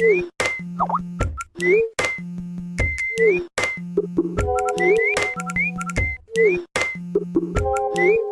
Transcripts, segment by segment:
Thank you.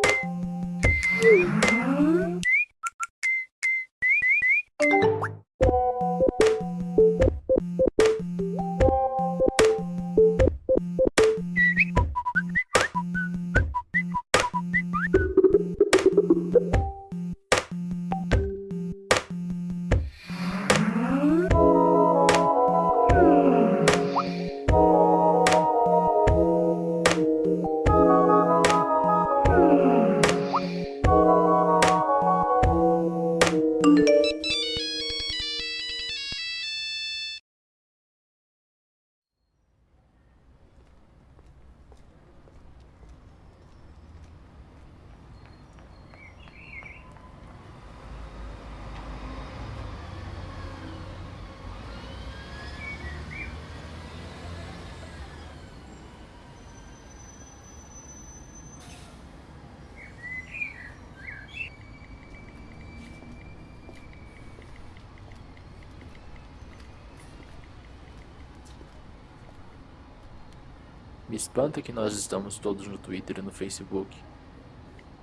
Me espanta que nós estamos todos no Twitter e no Facebook.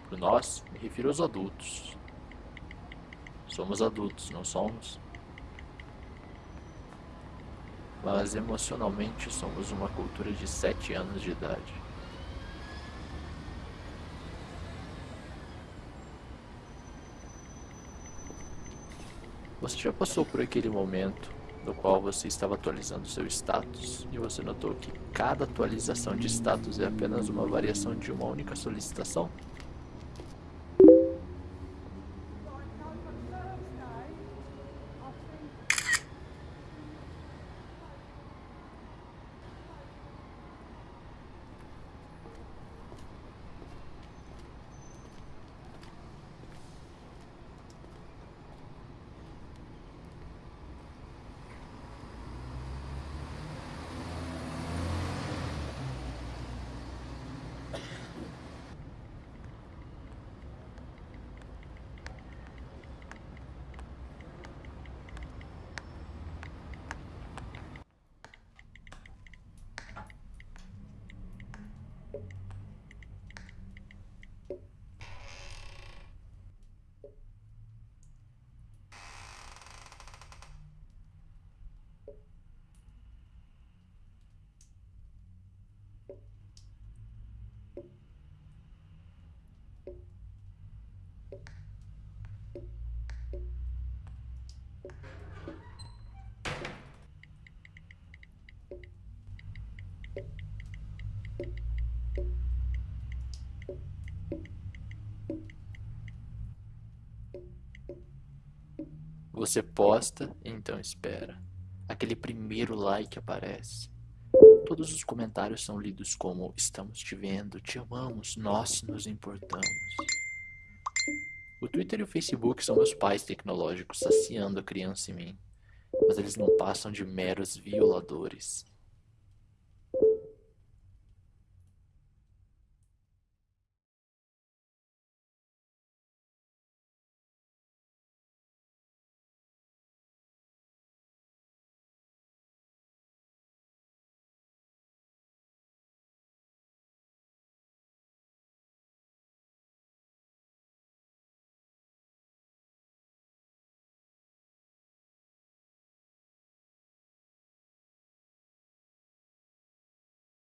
Por nós, me refiro aos adultos. Somos adultos, não somos? Mas emocionalmente somos uma cultura de 7 anos de idade. Você já passou por aquele momento no qual você estava atualizando seu status e você notou que cada atualização de status é apenas uma variação de uma única solicitação? Você posta, então espera. Aquele primeiro like aparece. Todos os comentários são lidos como estamos te vendo, te amamos, nós nos importamos. O Twitter e o Facebook são meus pais tecnológicos saciando a criança em mim, mas eles não passam de meros violadores.